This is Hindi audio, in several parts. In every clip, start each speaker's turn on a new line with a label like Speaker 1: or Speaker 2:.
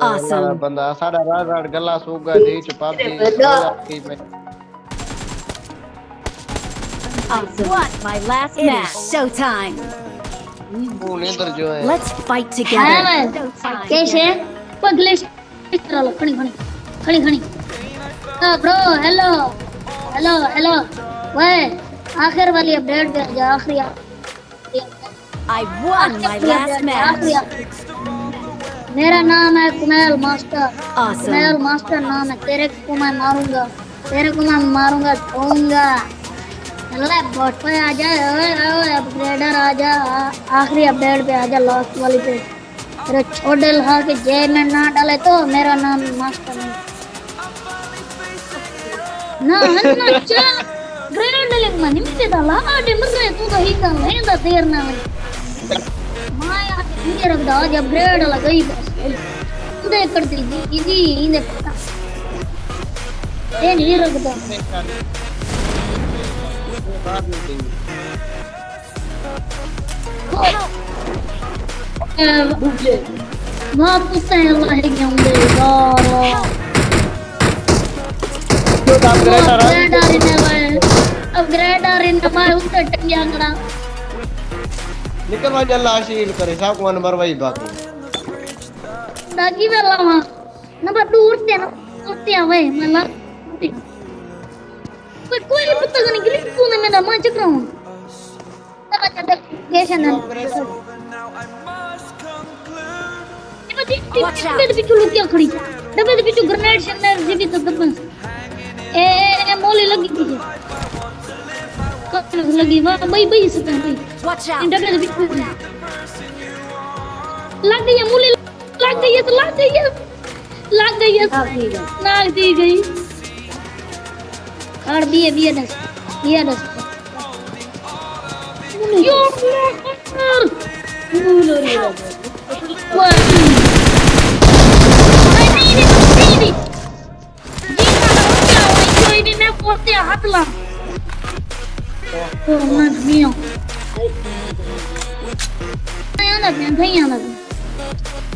Speaker 1: Awesome.
Speaker 2: बंदा गला
Speaker 1: Awesome. What? My last it match. Showtime. Let's fight together.
Speaker 3: कैसे? पगले इस तरह लो खड़ी खड़ी खड़ी खड़ी तो ब्रो हेलो हेलो हेलो वे आखिर वाली अपडेट दे
Speaker 1: I won my last match.
Speaker 3: मेरा नाम है Kumail master.
Speaker 1: Awesome.
Speaker 3: Kumail master नाम है तेरे को मैं मारूँगा। तेरे को मैं मारूँगा ठोंगा चले बॉट पे आ जा अपग्रेडर आ जा आखिरी अपडेट पे आ जा लास्ट वाली पे। तेरे छोटे लहा के जय में ना डाले तो मेरा नाम मास्टर नहीं। ना ना चा ग्रेड डाले मनी में डाला आडे मरे तू तो ही कर ले दा देर ना माया ये रख दो जब ग्रेड लगाई बस। इंदे कर दी जी पता ये नहीं रख दो वापस है अल्लाह के होंगे यार
Speaker 2: अपग्रेड आ रहा है
Speaker 3: अपग्रेड आ रही है भाई अपग्रेड आ रही है मैं उससे टंगिया करा
Speaker 2: निकल भाई जल्ला शील करे साहब को नंबर वही बाकी
Speaker 3: दागी वाला वहाँ ना बस दूर से ना उससे आवे मैं ला कोई कोई पता नहीं ग्लिच तूने मेरा मैं चक रहा हूँ तब अच्छा गेशन है
Speaker 1: Watch out.
Speaker 3: डब्बे पिछू लुक क्या खड़ी डब्बे दे पिछू ग्रेनेड शनर जीवी तो दबन ए ए मोली लगी थी कब लगी वाह भाई भाई से भाई
Speaker 1: Watch
Speaker 3: इन
Speaker 1: out.
Speaker 3: डब्बे दे पिछू लग गई है मोली लग गई है तो लग गई है लग गई है नाग दी गई और बिये बिये दस बिये दस यो रे नहीं नहीं नहीं नहीं जीता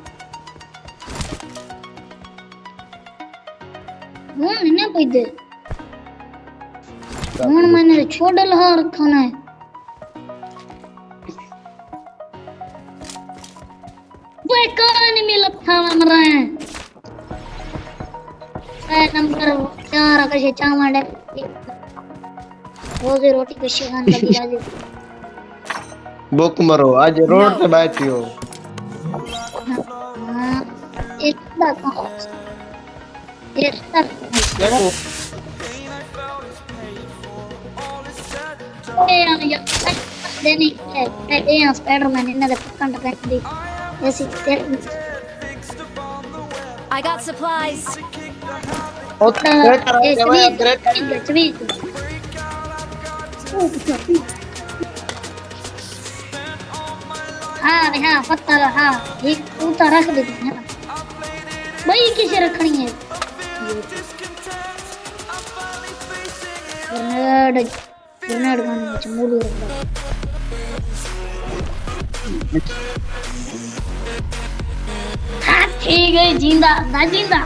Speaker 3: कोई दे मैंने छोड़ लहा रखा है वो कहानी में लपथा मर रहे हैं ए नंबर चार कशे चावल रोजी रोटी कशी खान लगी राज़ी
Speaker 2: बुक मरो आज रोड पे बैठी हो
Speaker 3: हाँ इतना कहाँ इतना
Speaker 2: देखो
Speaker 3: ए यार यार देनी है ए यार स्पाइडरमैन इन्हें पकड़ कर दी ऐसी तेरे
Speaker 1: I got supplies.
Speaker 2: Upgrade कर
Speaker 3: ए
Speaker 2: रहा है भाई
Speaker 3: चवी
Speaker 2: ग्रेड
Speaker 3: चवी हाँ हाँ पत्ता हाँ एक ऊता रख देते हैं भाई किसे रखनी है ग्रेनेड ग्रेनेड गाने में चमूली रख दो हाँ ठीक है ज़िंदा ना ज़िंदा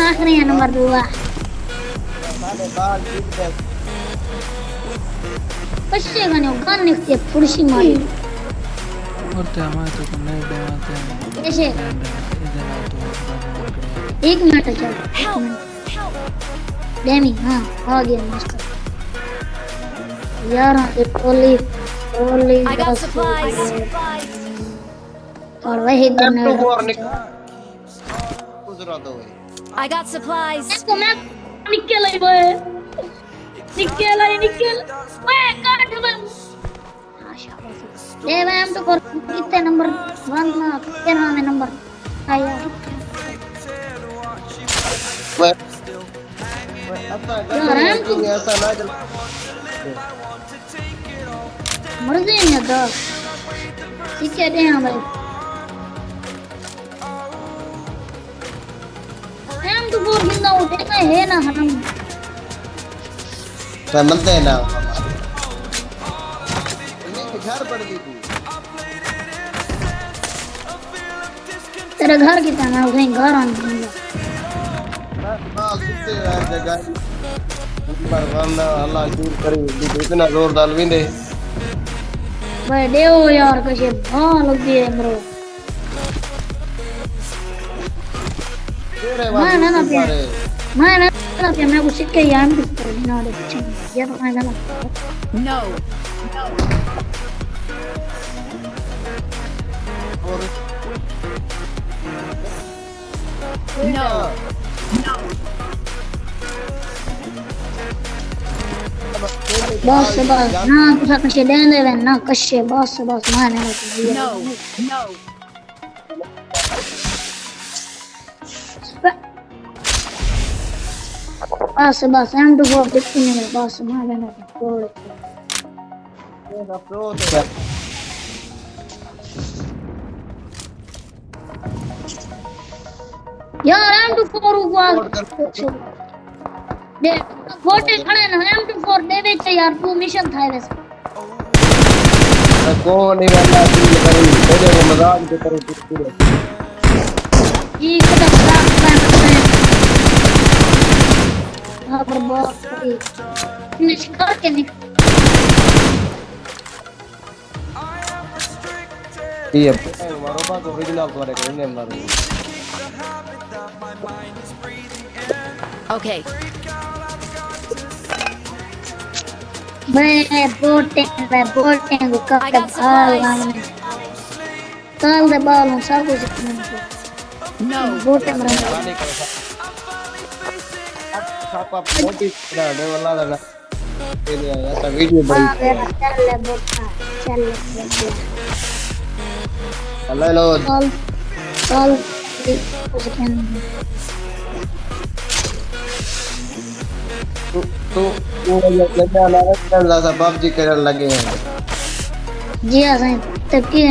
Speaker 3: आखिरी है नंबर दो
Speaker 2: साले बाल जीत गए
Speaker 3: कशे गाने गान निकते फुर्शी मारी
Speaker 4: और हमारे तो कमरे डे आते हैं
Speaker 3: कैसे एक मिनट चल एक मिनट। डेमी हाँ आ गया मास्टर यार हाँ, ये बस
Speaker 1: supplies.
Speaker 3: और वही
Speaker 2: भाई।
Speaker 1: I got supplies.
Speaker 3: इसको मैं निकल आई बे। निकल आई निकल। मैं काट मैं हाँ शाबाश। मैं हम तो कर कितने नंबर वन ना तेरह में नंबर। आया
Speaker 2: मैं असा
Speaker 3: यार, हम तो-
Speaker 2: गलती ऐसा ना
Speaker 3: हाँ भाई हम तो उठे ना है ना हम
Speaker 2: मैं मनते हैं ना ये घर पड़ गई
Speaker 3: तेरे घर की तरह मैं कहीं घर आने
Speaker 2: अल्लाह दूर करे इतना ज़ोर डाल भी दे
Speaker 3: भाई देव यार कशे हाँ लग गई है मेरे
Speaker 2: तेरे
Speaker 3: ना, ना, ना,
Speaker 2: वाले
Speaker 3: प्यार। मैं ना ना कि मैं कुछ सीख के यार भी कर बिना दे कुछ ये तो मैं ना
Speaker 1: No.
Speaker 2: और
Speaker 1: No.
Speaker 3: बस बस ना कुछ कशे दे दे ना कशे बस बस मैं ना
Speaker 1: No. No.
Speaker 3: बस बस एम टू फोर दिखती नहीं मेरे बस मैं ना छोड़
Speaker 2: तेरा प्रो तो
Speaker 3: यार एम टू फोर को दे फोटे खड़े ना एम टू फोर दे दे यार तू मिशन था वैसे
Speaker 2: कौन ही वाला दिल करी तेरे वो मज़ाक के तरह तू पूरे
Speaker 3: ये कदा खराब प्लान है हाँ पर बहुत निष्कार के निकल
Speaker 2: ये मारो बात ओरिजिनल तुम्हारे को नहीं मारो
Speaker 1: Okay.
Speaker 3: We're bolting,
Speaker 1: we're
Speaker 3: we
Speaker 1: got
Speaker 3: the ball on
Speaker 1: Call
Speaker 3: the ball
Speaker 2: on Sabu's No. Bolting, Hello. Call, call the तेरे तू तू वो लगा ना चल सा पबजी करने लगे हैं।
Speaker 3: जी हाँ साईं तब की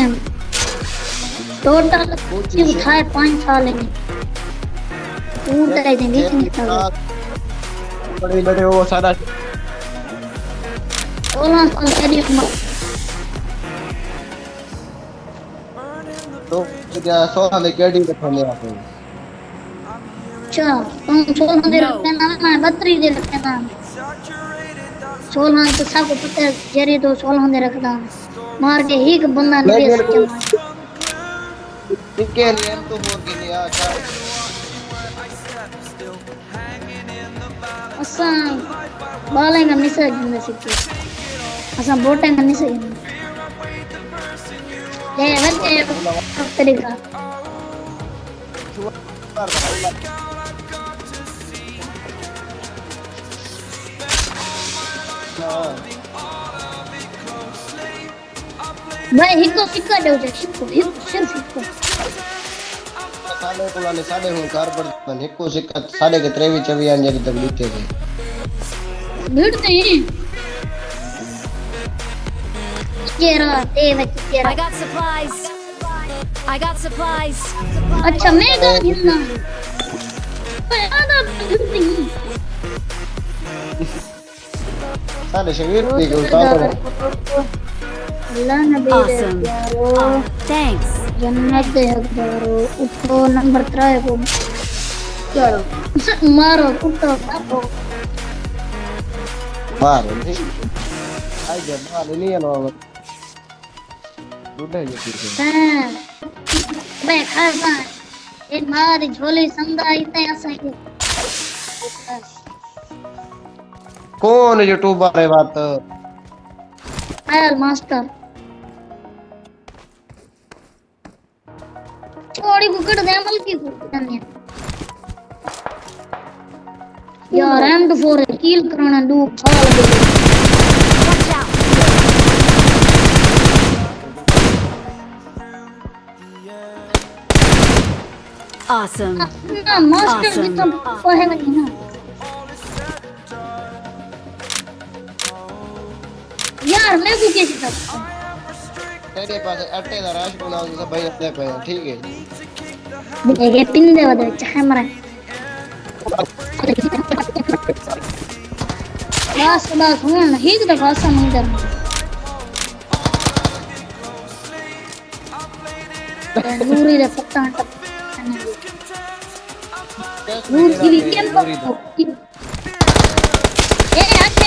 Speaker 3: टोटल की उठाए पाँच साल में टूट रहे थे में था
Speaker 2: बड़े बड़े वो सारा
Speaker 3: सोलह साल मेरी उम्र
Speaker 2: तो क्या सोना में केडी रखने आते हैं
Speaker 3: अच्छा तुम सोलह दे रखते ना मैं बत्तीस दे रखते ना सोलह तो सबको पता है जेरी तो सोलह दे। रखता मार के ही एक बंदा नहीं दे सकता।
Speaker 2: इनके लिए हम तो बोल के अच्छा
Speaker 3: असा बाले का मिसा ज़िंदा सिक्के असा बोटे का मिसा ज़िंदा दे वैसे तरीका भाई हिको सिक्का दे उसे हिको हिको सिर्फ़ हिको
Speaker 2: साढ़े को। लाने साढ़े हूँ कार पर मन हिको सिक्का साढ़े के त्रेवी चवी आने जब तक लीते थे।
Speaker 3: भीड़ नहीं केरा दे वैसे केरा
Speaker 1: I got supplies. I got supplies.
Speaker 3: अच्छा मैं का हिलना भाई आधा भीड़ नहीं
Speaker 2: साढ़े शरीर भी को उतारो
Speaker 3: अल्लाह नबी दे
Speaker 1: Awesome.
Speaker 3: प्यारो
Speaker 1: Oh, thanks.
Speaker 3: जन्नत दे हकदारो उठो नंबर त्रे को चलो मारो उठो बापो
Speaker 2: बाहर नहीं आई जब बाहर नहीं है ना दूध है ये फिर
Speaker 3: मैं खाता ये मारी झोली संदा इतने ऐसा ही
Speaker 2: कौन यूट्यूबर है बात
Speaker 3: आयल मास्टर छोड़ी कुकड़ दे अमल की कुकड़ यार एम टू फोर किल करना दू साल गए
Speaker 1: Watch out. Awesome.
Speaker 3: ना मास्टर
Speaker 1: Awesome.
Speaker 3: जितना पढ़ेगा नहीं ना यार मैं को कैसे सकता
Speaker 2: तेरे पास अट्टे का राश बनाओ जैसा भाई अपने पे ठीक है?
Speaker 3: देखिए पिन दे वाला कैमरा बस बस ना ही तो खासा मंदिर नूरी रे पत्ता नूर की भी कैंप ए आके।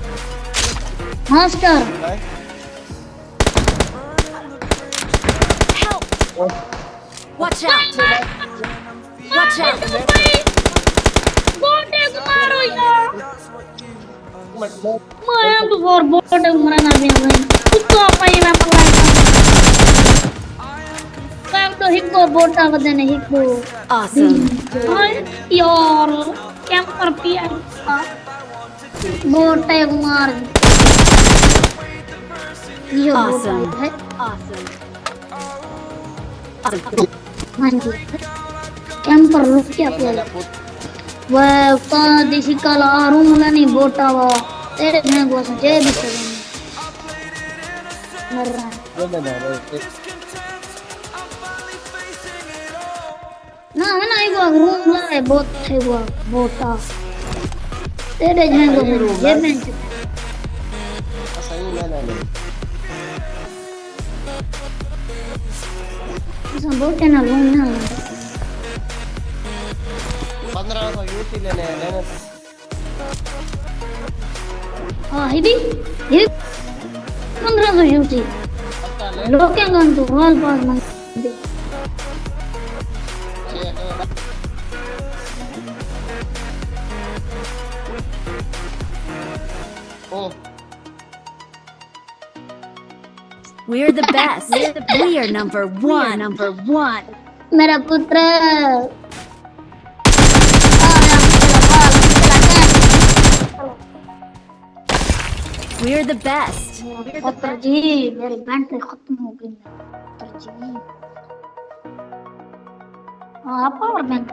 Speaker 3: Master
Speaker 1: Help! Watch out! Watch out!
Speaker 3: बोटे को मारो यार मैं तो और बोटे को मारना भी नहीं कुत्ता पाई मैं पकड़ा मैं तो हिप्पो बोटा बदने हिप्पो
Speaker 1: Awesome.
Speaker 3: यार क्या कर पिया बोटे को मार ये
Speaker 1: Awesome.
Speaker 3: है
Speaker 1: Awesome.
Speaker 3: हाँ कैंपर रुक क्या पिया वह का देसी काला आरूम नहीं बोटा वा तेरे में को सजे भी सजे मर रहा है ना है ना एक बार रूम ला है बहुत थे वो बोटा तेरे जहाँ को ये में ऐसा बोटे ना रूम ना ला
Speaker 2: पंद्रह सौ यूटी लेने हैं लेने
Speaker 3: हाँ हिदी हिदी पंद्रह सौ यूटी
Speaker 2: पक्का ले
Speaker 3: लोग क्या गन तो वाल पास मंग दे
Speaker 2: ओ
Speaker 1: We're the best. We are number one. Number one.
Speaker 3: मेरा पुत्र आया मेरा बाल निकला
Speaker 1: We're the best.
Speaker 3: पुत्र जी मेरी बैटरी खत्म हो गई है पुत्र जी हाँ पावर बैंक